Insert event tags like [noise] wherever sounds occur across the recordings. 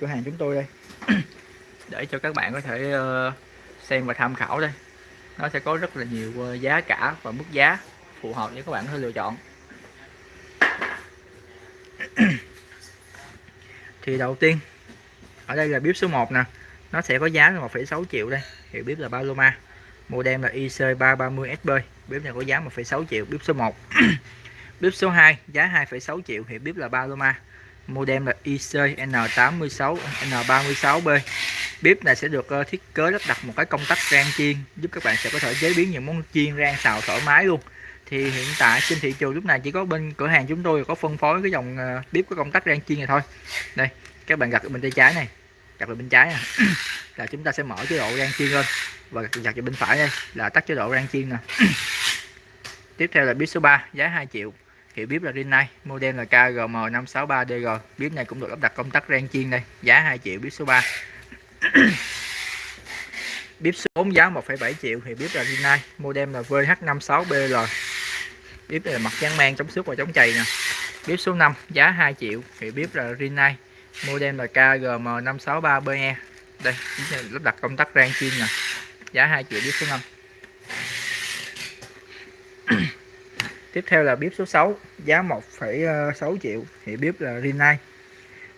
cửa hàng chúng tôi đây. [coughs] Để cho các bạn có thể ờ, xem và tham khảo đây. Nó sẽ có rất là nhiều ờ, giá cả và mức giá phù hợp để các bạn có thể lựa chọn. [coughs] Thì đầu tiên ở đây là bếp số 1 nè. Nó sẽ có giá là 1,6 triệu đây. Hiệu bếp là Paloma. Model là IC330SB bếp này có giá 1,6 triệu bếp số 1 [coughs] bếp số 2 giá 2,6 triệu. Hiệu bếp là Paloma modem là IC N86 N36B bếp này sẽ được ờ, thiết kế lắp đặt một cái công tắc rang chiên, giúp các bạn sẽ có thể chế biến những món chiên rang xào thoải mái luôn. Thì hiện tại trên thị trường lúc này chỉ có bên cửa hàng chúng tôi có phân phối cái dòng ờ, bếp có công tắc rang chiên này thôi. Đây, các bạn gặt bên tay trái này, gặt bên trái này. [coughs] là chúng ta sẽ mở chế độ rang chiên lên và gặt bên phải đây, là tắt chế độ rang chiên nè. [coughs] Tiếp theo là bếp số 3 giá 2 triệu hiệu bếp là Rinnai model là KGM563DG bếp này cũng được lắp đặt công tắc rang chiên đây giá 2 triệu bếp số 3 [coughs] bếp số 4 giá 1,7 triệu thì bếp là Rinnai model là VH56BL bếp này là mặt trắng mang chống xước và chống chày nè. Bếp số 5 giá 2 triệu thì bếp là Rinnai model là KGM563BE đây lắp đặt công tắc rang chiên nè. Giá 2 triệu bếp số 5 tiếp theo là bếp số 6 giá 1,6 ờ, triệu. Thì bếp là Rinnai.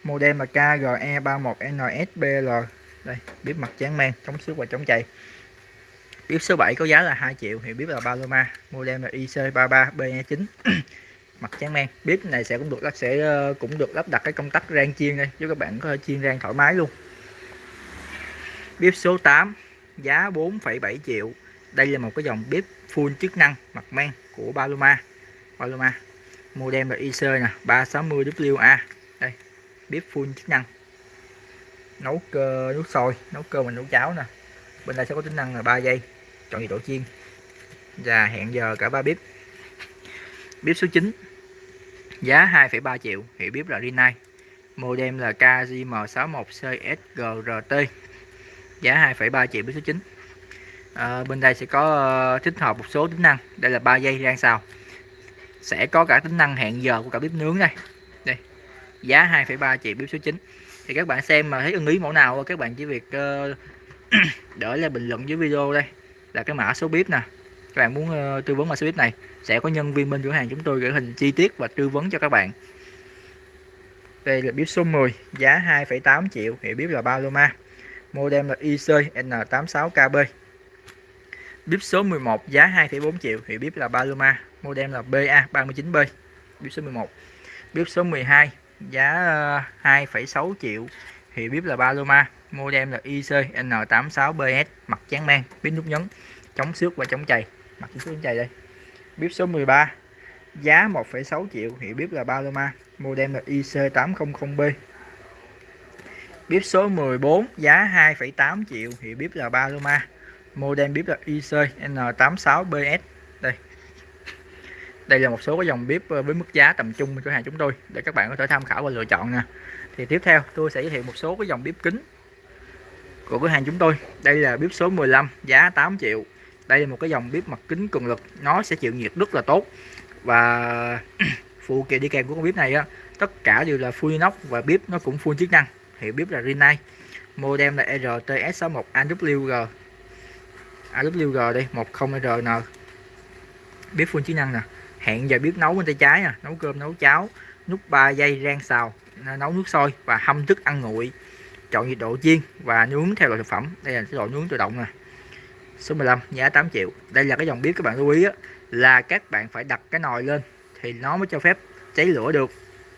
Model là KGE31NSBL đây bếp mặt trắng men chống xước và chống chày bếp số 7 có giá là 2 triệu thì bếp là Paloma. Model là IC33BE9 [clears throat] mặt trắng men. Bếp này sẽ cũng được sẽ ờ, cũng được lắp đặt cái công tắc rang chiên đây giúp các bạn có thể chiên rang thoải mái luôn. Bếp số 8 giá 4,7 triệu. Đây là một cái dòng bếp full chức năng mặt men của Paloma. Paloma model là IC nè 360WA đây bếp full chức năng. Nấu cơ nước sôi nấu cơm mình nấu cháo nè. Bên đây sẽ có tính năng là 3 giây chọn nhiệt độ chiên. Và hẹn giờ cả ba bếp. Bếp số 9 giá 2,3 triệu hiệu bếp là Rinnai. Model là KGM61CSGRT giá 2,3 triệu bếp số 9 à, bên đây sẽ có ờ, tích hợp một số tính năng. Đây là 3 giây rang xào sẽ có cả tính năng hẹn giờ của cả bếp nướng đây. Đây giá 2,3 triệu bếp số 9 thì các bạn xem mà thấy ưng ý mẫu nào các bạn chỉ việc uh, [clears throat] để lại bình luận dưới video đây. Là cái mã số bếp nè. Các bạn muốn uh, tư vấn mã số bếp này sẽ có nhân viên bên cửa hàng chúng tôi gửi hình chi tiết và tư vấn cho các bạn. Đây là bếp số 10 giá 2,8 triệu. Hiệu bếp là Paloma. Model là IC N86KB Bíp số 11 giá 2,4 triệu hiệu bíp là Paloma model là BA39B bíp số 11 Bíp số 12 giá ờ, 2,6 triệu hiệu bíp là Paloma model là IC N86BS mặt trắng men bíp nút nhấn chống xước và chống chày. Mặt chống xước chống chày đây. Bíp số 13 giá 1,6 triệu hiệu bíp là Paloma model là IC800B bếp số 14 giá 2,8 triệu hiệu bếp là Paloma model bếp là IC N86BS đây. Đây là một số cái dòng bếp ờ, với mức giá tầm trung của cửa hàng chúng tôi, để các bạn có thể tham khảo và lựa chọn nè. Thì tiếp theo, tôi sẽ giới thiệu một số cái dòng bếp kính của cửa hàng chúng tôi. Đây là bếp số 15 giá 8 triệu. Đây là một cái dòng bếp mặt kính cường lực, nó sẽ chịu nhiệt rất là tốt. Và [clears throat] phụ kiện đi kèm của con bếp này á, tất cả đều là full inox và bếp nó cũng full chức năng. Hiệu bếp là Rinnai. Model là RTS61 AWG AWG đây 10RN bếp full chức năng nè. Hẹn giờ bếp nấu bên tay trái nè nấu cơm nấu cháo nút 3 giây rang xào nấu nước sôi và hâm thức ăn nguội. Chọn nhiệt độ chiên và nướng theo loại thực phẩm. Đây là chế độ nướng tự động nè. Số 15 giá 8 triệu. Đây là cái dòng bếp các bạn lưu ý á, là các bạn phải đặt cái nồi lên thì nó mới cho phép cháy lửa được.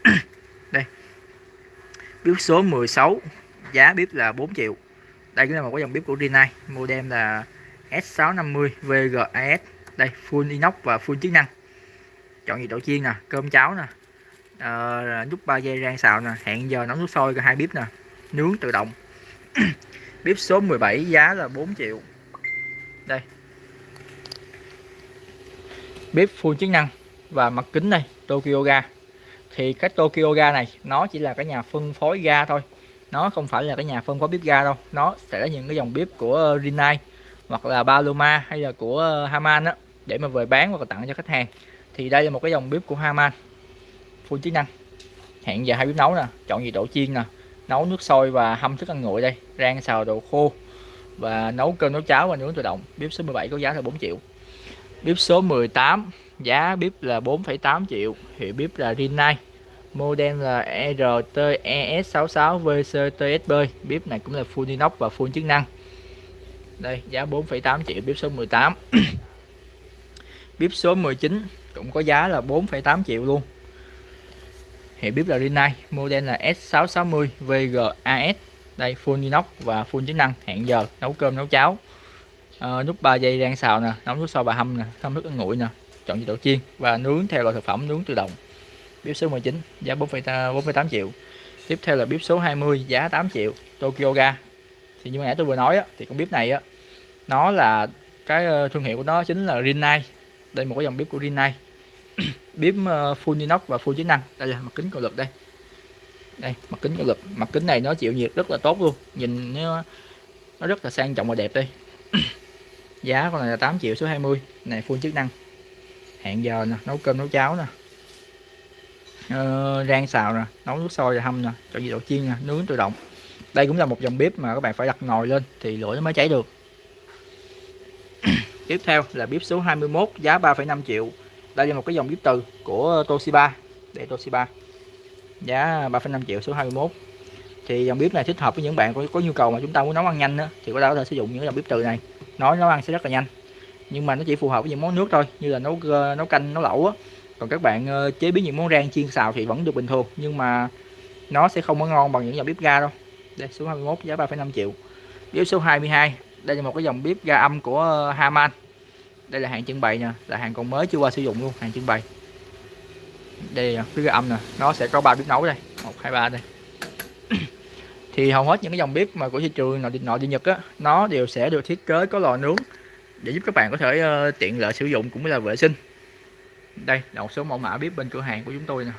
[clears throat] Đây. Bếp số 16 giá bếp là 4 triệu. Đây cũng là một cái dòng bếp của Rinnai. Model là S650 VGAS đây full inox và full chức năng. Chọn nhiệt độ chiên nè cơm cháo nè. À, nút 3 dây rang xào nè. Hẹn giờ nấu nước sôi cả hai bếp nè. Nướng tự động. [clears throat] Bếp số 17 giá là 4 triệu. Đây. Bếp full chức năng và mặt kính đây Tokyo ga. Thì cái Tokyo ga này nó chỉ là cái nhà phân phối ga thôi. Nó không phải là cái nhà phân phối bếp ga đâu. Nó sẽ là những cái dòng bếp của Rinnai hoặc là Paloma hay là của ờ, Haman đó để mà về bán hoặc là tặng cho khách hàng. Thì đây là một cái dòng bếp của Haman. Full chức năng. Hẹn giờ hai bếp nấu nè chọn nhiệt độ chiên nè nấu nước sôi và hâm thức ăn nguội đây rang xào đồ khô và nấu cơm nấu cháo và nướng tự động. Bếp số 17 có giá là 4 triệu. Bếp số 18 giá bếp là 4,8 triệu. Hiệu bếp là Rinnai. Model là E RTES66VCTSB bếp này cũng là full inox và full chức năng đây giá 4,8 triệu bếp số 18 [clears throat] bếp số 19 cũng có giá là 4,8 triệu luôn. Hiệu bếp là Rinnai model là S660 VGAS đây full inox và full chức năng hẹn giờ nấu cơm nấu cháo. À, nút 3 giây rang xào nè nấu nước sôi bà hâm nè hâm nước ăn nguội nè chọn chế độ chiên và nướng theo loại thực phẩm nướng tự động. Bếp số 19 giá 4,8 triệu. Tiếp theo là bếp số 20 giá 8 triệu Tokyo Ga thì như nãy tôi vừa nói á, thì con bếp này á nó là cái ờ, thương hiệu của nó chính là Rinnai. Đây một cái dòng bếp của Rinnai. [clears throat] Bếp ờ, full inox và full chức năng. Đây là mặt kính cường lực đây. Đây mặt kính cường lực. Mặt kính này nó chịu nhiệt rất là tốt luôn. Nhìn nó, nó rất là sang trọng và đẹp đây. [clears throat] Giá con này là 8 triệu số 20 này full chức năng. Hẹn giờ nè nấu cơm nấu cháo nè. Ờ, rang xào nè nấu nước sôi và hâm nè. Cho nhiệt độ chiên nè nướng tự động đây cũng là một dòng bếp mà các bạn phải đặt nồi lên thì lửa nó mới cháy được. [coughs] Tiếp theo là bếp số 21 giá 3,5 triệu. Đây là một cái dòng bếp từ của Toshiba. Để Toshiba. Giá 3,5 triệu số 21 thì dòng bếp này thích hợp với những bạn có, có nhu cầu mà chúng ta muốn nấu ăn nhanh đó, thì có thể có thể sử dụng những dòng bếp từ này. Nói nấu ăn sẽ rất là nhanh nhưng mà nó chỉ phù hợp với những món nước thôi như là nấu nấu canh nấu lẩu á. Còn các bạn ờ, chế biến những món rang chiên xào thì vẫn được bình thường nhưng mà nó sẽ không có ngon bằng những dòng bếp ga đâu đây số 21 giá 3,5 triệu. Bếp số 22 đây là một cái dòng bếp ga âm của ờ, Haman. Đây là hàng trưng bày nha là hàng còn mới chưa qua sử dụng luôn hàng trưng bày. Đây là cái ga âm nè nó sẽ có ba bếp nấu đây một hai ba đây. [clears throat] Thì hầu hết những cái dòng bếp mà của thị trường nội địa, nội địa Nhật á nó đều sẽ được thiết kế có lò nướng để giúp các bạn có thể uh, tiện lợi sử dụng cũng như là vệ sinh. Đây là một số mẫu mã bếp bên cửa hàng của chúng tôi nè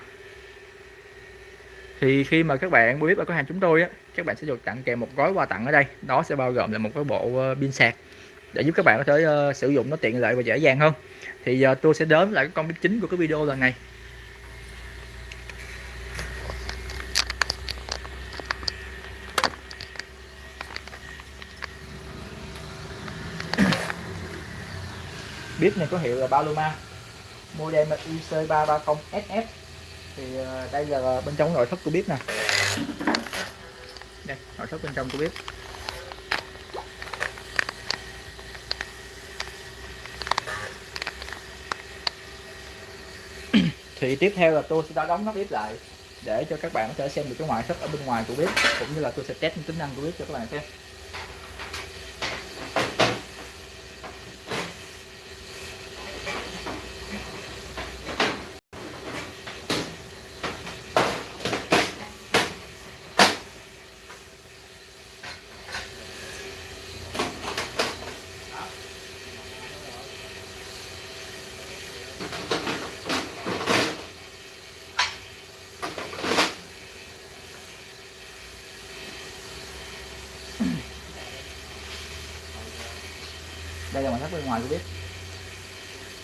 thì khi mà các bạn mua bếp ở cửa hàng chúng tôi á các bạn sẽ được tặng kèm một gói quà tặng ở đây. Đó sẽ bao gồm là một cái bộ ờ, pin sạc để giúp các bạn có thể uh, sử dụng nó tiện lợi và dễ dàng hơn. Thì giờ tôi sẽ đến lại cái con bếp chính của cái video lần này. Bếp này có hiệu là Paloma model IC330SF thì ờ, đây là bên trong nội thất của bếp nè. Đây, nội thất bên trong của bếp. [coughs] Thì tiếp theo là tôi sẽ đóng nắp bếp lại để cho các bạn có thể xem được cái ngoại thất ở bên ngoài của bếp, cũng như là tôi sẽ test những tính năng của bếp cho các bạn xem. Đây là ngoại thất bên ngoài của bếp.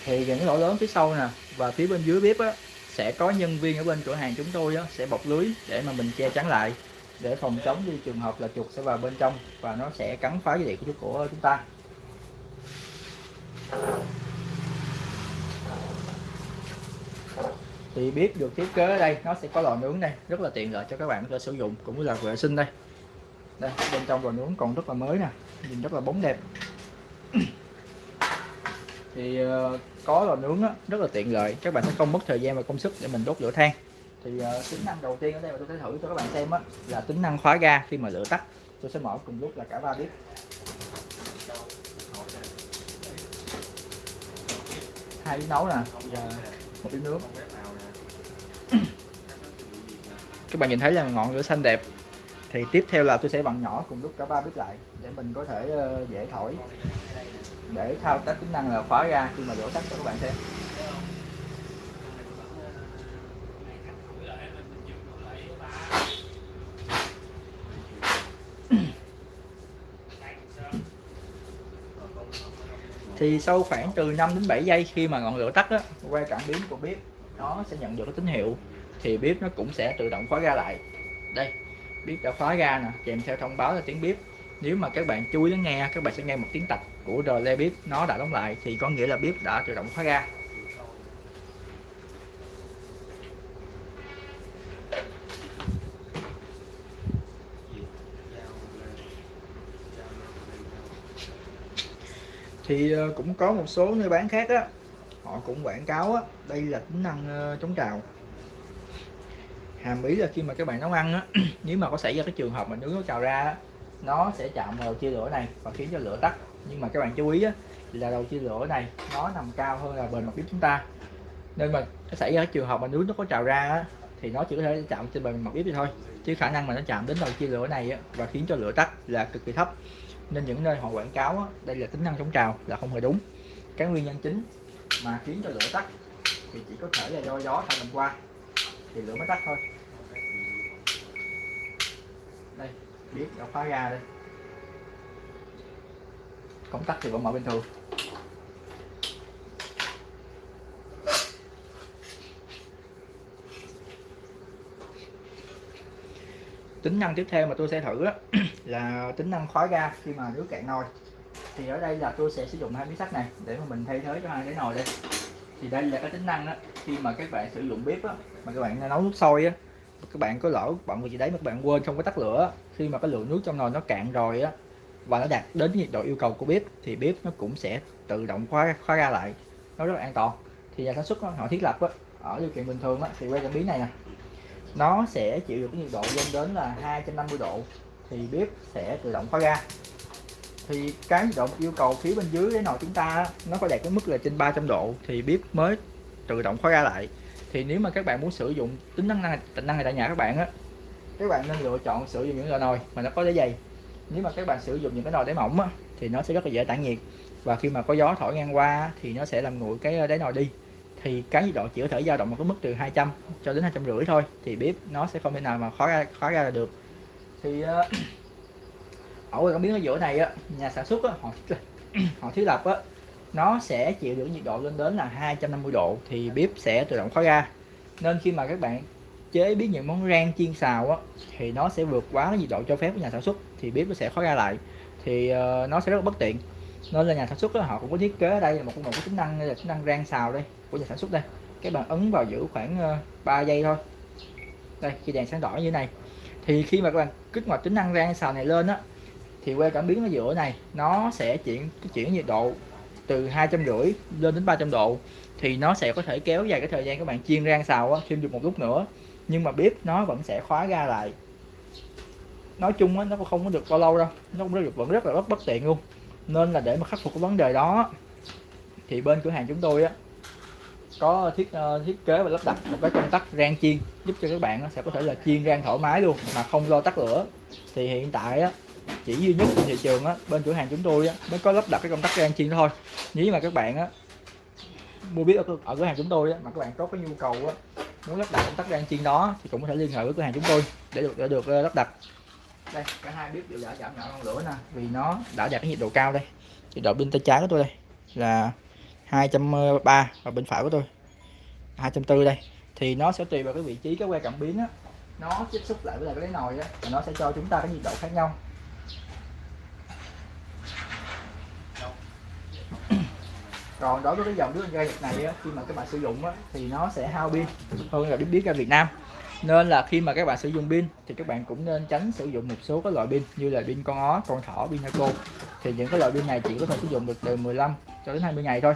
Thì những lỗ lớn phía sau nè và phía bên dưới bếp á sẽ có nhân viên ở bên cửa hàng chúng tôi á, sẽ bọc lưới để mà mình che chắn lại để phòng chống đi trường hợp là chuột sẽ vào bên trong và nó sẽ cắn phá dây điện của của chúng ta. Thì bếp được thiết kế ở đây nó sẽ có lò nướng đây rất là tiện lợi cho các bạn có thể sử dụng cũng như là vệ sinh đây. Đây bên trong lò nướng còn rất là mới nè nhìn rất là bóng đẹp. [coughs] thì uh, có lò nướng á, rất là tiện lợi. Các bạn sẽ không mất thời gian và công sức để mình đốt lửa than. Thì uh, tính năng đầu tiên ở đây mà tôi sẽ thử cho các bạn xem á, là tính năng khóa ga khi mà lửa tắt. Tôi sẽ mở cùng lúc là cả ba bếp hai bếp nấu nè và một bếp nướng. [coughs] Các bạn nhìn thấy là ngọn lửa xanh đẹp thì tiếp theo là tôi sẽ vặn nhỏ cùng lúc cả ba bếp lại để mình có thể ờ, dễ thổi. Để thao tác tính năng là khóa ra khi mà đổ tắt cho các bạn xem. Thì sau khoảng từ 5 đến 7 giây khi mà ngọn lửa tắt á, qua cảm biến của bếp nó sẽ nhận được cái tín hiệu thì bếp nó cũng sẽ tự động khóa ra lại. Đây bếp đã khóa ra nè, kèm theo thông báo là tiếng bếp nếu mà các bạn chú ý lắng nghe, các bạn sẽ nghe một tiếng tạch của relay bếp nó đã đóng lại, thì có nghĩa là bếp đã tự động khóa ra. Thì ờ, cũng có một số nơi bán khác á, họ cũng quảng cáo á, đây là tính năng ờ, chống trào hàm ý là khi mà các bạn nấu ăn á [clears throat] nếu mà có xảy ra cái trường hợp mà nướng nó trào ra á, nó sẽ chạm vào đầu chia lửa này và khiến cho lửa tắt. Nhưng mà các bạn chú ý á, là đầu chia lửa này nó nằm cao hơn là bề mặt bếp chúng ta. Nên mà xảy ra cái trường hợp mà nướng nó có trào ra á, thì nó chỉ có thể chạm trên bề mặt bếp thì thôi. Chứ khả năng mà nó chạm đến đầu chia lửa này á, và khiến cho lửa tắt là cực kỳ thấp. Nên những nơi họ quảng cáo á, đây là tính năng chống trào là không hề đúng. Cái nguyên nhân chính mà khiến cho lửa tắt thì chỉ có thể là do gió thổi mình qua thì lửa mới tắt thôi đây biết đã khóa ra đây công tắc thì vẫn mở bình thường tính năng tiếp theo mà tôi sẽ thử đó, [clears throat] là tính năng khói ga khi mà nước cạn nồi. Thì ở đây là tôi sẽ sử dụng hai miếng sắt này để mà mình thay thế cho hai cái nồi đây. Thì đây là cái tính năng đó khi mà các bạn sử dụng bếp á mà các bạn nấu nước sôi á các bạn có lỡ bận việc gì đấy mà các bạn quên không có tắt lửa. Khi mà cái lượng nước trong nồi nó cạn rồi á và nó đạt đến nhiệt độ yêu cầu của bếp thì bếp nó cũng sẽ tự động khóa khóa ra lại. Nó rất là an toàn. Thì nhà sản xuất đó, họ thiết lập á, ở điều kiện bình thường á, thì quay cảm biến này nè. Nó sẽ chịu được cái nhiệt độ lên đến là 250 độ thì bếp sẽ tự động khóa ra. Thì cái nhiệt độ yêu cầu phía bên dưới cái nồi chúng ta nó phải đạt cái mức là trên 300 độ thì bếp mới tự động khóa ra lại thì nếu mà các bạn muốn sử dụng tính năng này, tính năng này tại nhà các bạn á các bạn nên lựa chọn sử dụng những loại nồi mà nó có đáy dày. Nếu mà các bạn sử dụng những cái nồi đáy mỏng á, thì nó sẽ rất là dễ tản nhiệt. Và khi mà có gió thổi ngang qua thì nó sẽ làm nguội cái ờ, đáy nồi đi. Thì cái nhiệt độ chỉ có thể dao động một cái mức từ 200 cho đến hai trăm rưỡi thôi thì bếp nó sẽ không thể nào mà khó ra khó ra được. Thì uh, [clears throat] ở cái miếng ở giữa này á nhà sản xuất á, họ họ thiết lập á nó sẽ chịu được nhiệt độ lên đến là 250 độ thì bếp sẽ tự động khóa ra. Nên khi mà các bạn chế biến những món rang chiên xào á thì nó sẽ vượt quá cái nhiệt độ cho phép của nhà sản xuất thì bếp nó sẽ khóa ra lại. Thì uh, nó sẽ rất là bất tiện. Nên là nhà sản xuất đó, họ cũng có thiết kế ở đây là một một cái tính năng là tính năng rang xào đây của nhà sản xuất đây. Các bạn ấn vào giữ khoảng ờ, uh, 3 giây thôi. Đây khi đèn sáng đỏ như thế này. Thì khi mà các bạn kích hoạt tính năng rang xào này lên á thì que cảm biến ở giữa này nó sẽ chuyển chuyển nhiệt độ từ hai trăm rưỡi lên đến 300 độ thì nó sẽ có thể kéo dài cái thời gian các bạn chiên rang xào á, thêm được một lúc nữa. Nhưng mà bếp nó vẫn sẽ khóa ra lại. Nói chung á, nó không có được bao lâu đâu. Nó cũng rất được vẫn rất là bất bất tiện luôn. Nên là để mà khắc phục cái vấn đề đó thì bên cửa hàng chúng tôi á có thiết uh, thiết kế và lắp đặt một cái công tắc rang chiên giúp cho các bạn sẽ có thể là chiên rang thoải mái luôn mà không lo tắt lửa. Thì hiện tại á chỉ duy nhất trên thị trường á bên cửa hàng chúng tôi á mới có lắp đặt cái công tắc rang chiên thôi. Nếu mà các bạn á mua biết ở, ở cửa hàng chúng tôi á mà các bạn có cái nhu cầu á muốn lắp đặt công tắc rang chiên đó thì cũng có thể liên hệ với cửa hàng chúng tôi để được để được ờ, lắp đặt. Đây cả hai bếp đều đã giảm nhỏ ngọn lửa nè vì nó đã đạt cái nhiệt độ cao đây. Nhiệt độ bên tay trái của tôi đây là 230 và bên phải của tôi 240 đây. Thì nó sẽ tùy vào cái vị trí cái que cảm biến á nó tiếp xúc lại với lại cái nồi á và nó sẽ cho chúng ta cái nhiệt độ khác nhau. Còn đối với cái dòng nước ga Nhật này á, khi mà các bạn sử dụng á, thì nó sẽ hao pin hơn là biết biết ra Việt Nam. Nên là khi mà các bạn sử dụng pin thì các bạn cũng nên tránh sử dụng một số các loại pin như là pin con ó con thỏ pin naco thì những cái loại pin này chỉ có thể sử dụng được từ 15 cho đến 20 ngày thôi.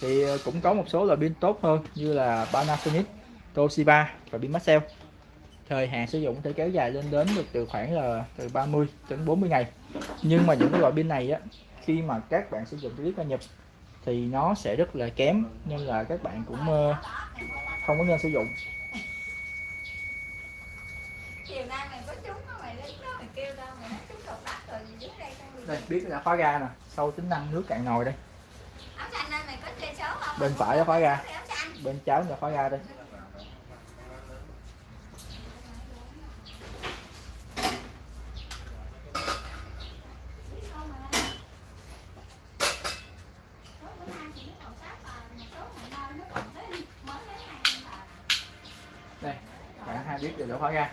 Thì ờ, cũng có một số loại pin tốt hơn như là Panasonic Toshiba và pin Maxell thời hạn sử dụng có thể kéo dài lên đến được từ khoảng là từ 30 đến 40 ngày. Nhưng mà những cái loại pin này á khi mà các bạn sử dụng clip nhập thì nó sẽ rất là kém nên là các bạn cũng ờ, không có nên sử dụng. Đây biết là khóa ga nè sau tính năng nước cạn nồi đây. Bên phải là khóa ga. Bên trái là khóa ga đây đây cả hai biết đều đã khóa ra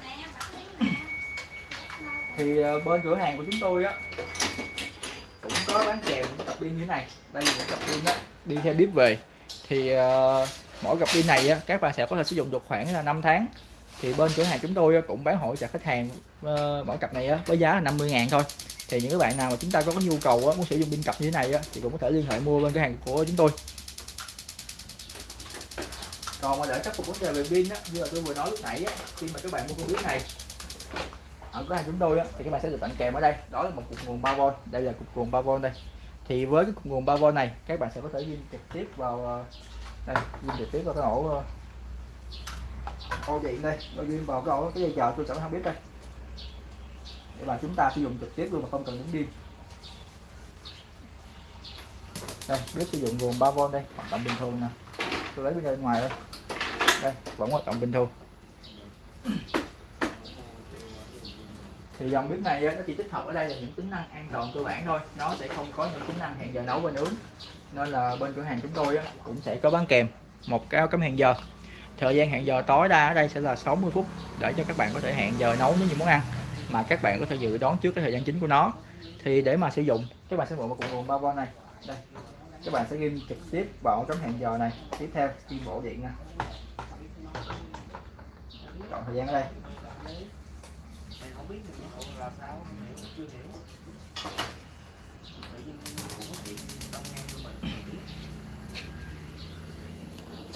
thì ờ, bên cửa hàng của chúng tôi á cũng có bán kèm những cặp pin như thế này. Đây là những cặp pin đó đi theo bếp về thì uh, mỗi cặp pin này á, các bạn sẽ có thể sử dụng được khoảng là 5 tháng. Thì bên cửa hàng chúng tôi cũng bán hỗ trợ khách hàng uh, mỗi cặp này á, với giá là 50 ngàn thôi. Thì những bạn nào mà chúng ta có nhu cầu á, muốn sử dụng pin cặp như thế này á, thì cũng có thể liên hệ mua bên cửa hàng của chúng tôi. Còn mà để khắc phục vấn đề về pin á như là tôi vừa nói lúc nãy á, khi mà các bạn mua con bếp này Ờ, ở cửa hàng chúng tôi á, thì các bạn sẽ được tặng kèm ở đây. Đó là một cục nguồn 3V đây là cục nguồn 3V đây. Thì với cái cục nguồn 3V này các bạn sẽ có thể ghim trực tiếp vào ờ, đây ghim trực tiếp vào cái ổ ờ, ô điện đây. Rồi ghim vào cái ổ cái dây chờ tôi sẽ không biết đây. Để mà chúng ta sử dụng trực tiếp luôn mà không cần nhấn pin đây biết sử dụng nguồn 3V đây. Hoạt động bình thường nè. Tôi lấy bên ngoài đây. Đây vẫn hoạt động bình thường. Thì dòng bếp này nó chỉ tích hợp ở đây là những tính năng an toàn cơ bản thôi. Nó sẽ không có những tính năng hẹn giờ nấu và nướng nên là bên cửa hàng chúng tôi cũng sẽ có bán kèm một cái cắm hẹn giờ. Thời gian hẹn giờ tối đa ở đây sẽ là 60 phút để cho các bạn có thể hẹn giờ nấu những món ăn, mà các bạn có thể dự đoán trước cái thời gian chính của nó. Thì để mà sử dụng, các bạn sẽ mượn một cục nguồn 3V này. Đây. Các bạn sẽ ghim trực tiếp vào cắm hẹn giờ này. Tiếp theo ghim bộ điện nè. Chọn thời gian ở đây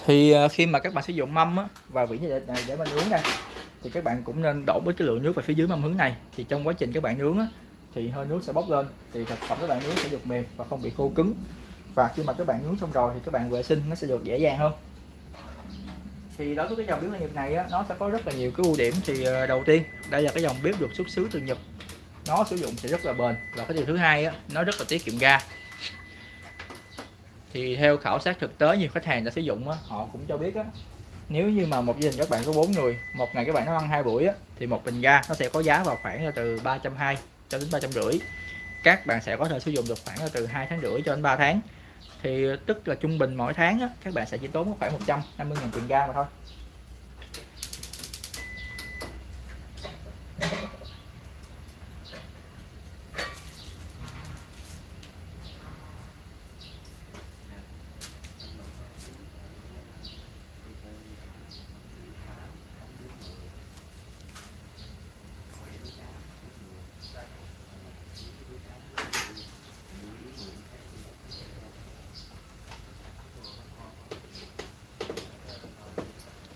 thì à, khi mà các bạn sử dụng mâm á, và vỉ để, để, để mà nướng đây thì các bạn cũng nên đổ với cái lượng nước vào phía dưới mâm hướng này. Thì trong quá trình các bạn nướng á, thì hơi nước sẽ bốc lên thì thực phẩm các bạn nướng sẽ được mềm và không bị khô cứng. Và khi mà các bạn nướng xong rồi thì các bạn vệ sinh nó sẽ được dễ dàng hơn thì đối với cái dòng bếp Nhật này á, nó sẽ có rất là nhiều cái ưu điểm. Thì ờ, đầu tiên đây là cái dòng bếp được xuất xứ từ Nhật. Nó sử dụng sẽ rất là bền. Và cái điều thứ hai á, nó rất là tiết kiệm ga. Thì theo khảo sát thực tế nhiều khách hàng đã sử dụng á, họ cũng cho biết á, nếu như mà một gia đình các bạn có bốn người một ngày các bạn nó ăn hai buổi á, thì một bình ga nó sẽ có giá vào khoảng là từ 320 cho đến ba trăm rưỡi. Các bạn sẽ có thể sử dụng được khoảng là từ hai tháng rưỡi cho đến 3 tháng thì ờ, tức là trung bình mỗi tháng á, các bạn sẽ chỉ tốn khoảng 150 000 tiền ga mà thôi.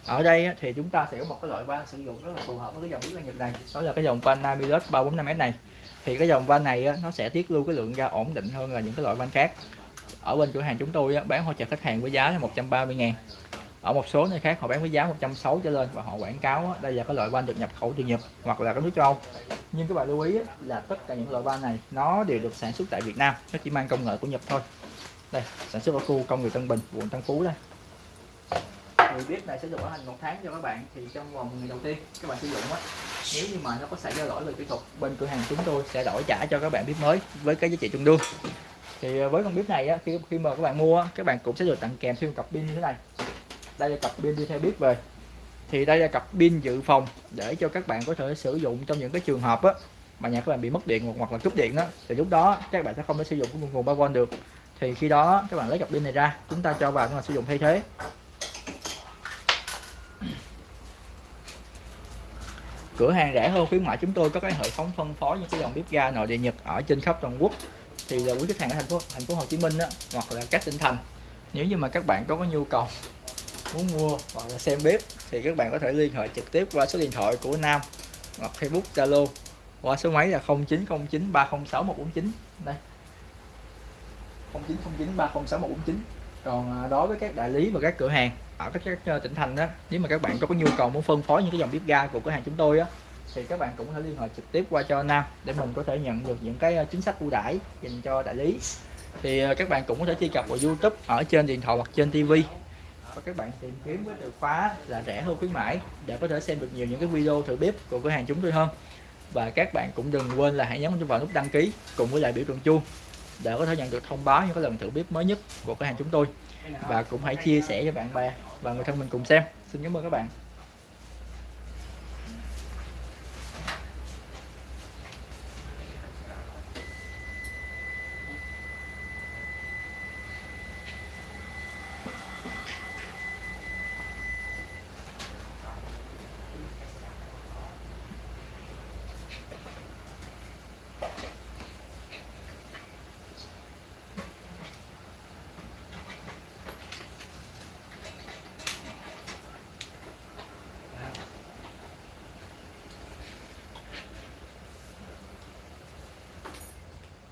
Ở đây thì chúng ta sẽ có một cái loại van sử dụng rất là phù hợp với cái dòng bếp ga Nhật này. Đó là cái dòng van Namilus 345S này. Thì cái dòng van này nó sẽ tiết lưu cái lượng ga ổn định hơn là những cái loại van khác. Ở bên cửa hàng chúng tôi bán hỗ trợ khách hàng với giá là 130 ngàn. Ở một số nơi khác họ bán với giá 160 trở lên và họ quảng cáo đây là cái loại van được nhập khẩu từ Nhật hoặc là các nước châu Âu. Nhưng các bạn lưu ý là tất cả những loại van này nó đều được sản xuất tại Việt Nam. Nó chỉ mang công nghệ của Nhật thôi. Đây, sản xuất ở khu công nghiệp Tân Bình, quận Tân Phú đây thì bếp này sẽ được bảo hành một tháng cho các bạn thì trong vòng ngày đầu tiên các bạn sử dụng á nếu như mà nó có xảy ra lỗi về kỹ thuật bên cửa hàng chúng tôi sẽ đổi trả cho các bạn bếp mới với cái giá trị tương đương thì à, với con bếp này á, khi khi mà các bạn mua các bạn cũng sẽ được tặng kèm thêm cặp pin như thế này. Đây là cặp pin đi theo bếp về. Thì đây là cặp pin dự phòng để cho các bạn có thể sử dụng trong những cái trường hợp á mà nhà các bạn bị mất điện hoặc là cúp điện á, thì lúc đó các bạn sẽ không thể sử dụng cái nguồn 3V được. Thì khi đó các bạn lấy cặp pin này ra chúng ta cho vào để ta sử dụng thay thế. Cửa hàng rẻ hơn khuyến mại chúng tôi có cái hệ thống phân phối những cái dòng bếp ga nội địa nhật ở trên khắp toàn quốc. Thì là quý khách hàng ở thành phố thành phố Hồ Chí Minh á, hoặc là các tỉnh thành. Nếu như mà các bạn có cái nhu cầu muốn mua hoặc là xem bếp thì các bạn có thể liên hệ trực tiếp qua số điện thoại của Nam hoặc Facebook Zalo qua số máy là 0909 306 149 đây. 0909 306 149 còn à, đối với các đại lý và các cửa hàng ở các, các tỉnh thành đó nếu mà các bạn có, có nhu cầu muốn phân phối những cái dòng bếp ga của cửa hàng chúng tôi á thì các bạn cũng có thể liên hệ trực tiếp qua cho Nam để mình có thể nhận được những cái ờ, chính sách ưu đãi dành cho đại lý. Thì ờ, các bạn cũng có thể truy cập vào YouTube ở trên điện thoại hoặc trên TV và các bạn tìm kiếm với từ khóa là rẻ hơn khuyến mãi để có thể xem được nhiều những cái video thử bếp của cửa hàng chúng tôi hơn. Và các bạn cũng đừng quên là hãy nhấn vào nút đăng ký cùng với lại biểu tượng chuông để có thể nhận được thông báo những cái lần thử bếp mới nhất của cửa hàng chúng tôi và cũng hãy chia sẻ cho bạn bè và người thân mình cùng xem. Xin cảm ơn các bạn.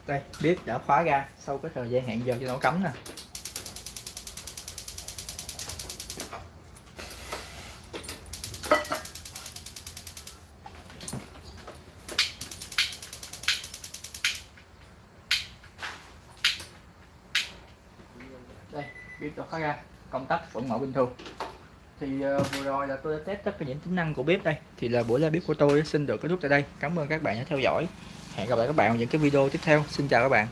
Đây bếp đã khóa ra. Sau cái thời gian hẹn giờ cho nó cấm nè. Đây bếp đã khóa ra. Công tắc vẫn mở bình thường. Thì uh, vừa rồi là tôi đã test tất cả những tính năng của bếp đây. Thì là buổi live bếp của tôi xin được kết thúc tại đây. Cảm ơn các bạn đã theo dõi hẹn gặp lại các bạn ở những cái video tiếp theo. Xin chào các bạn.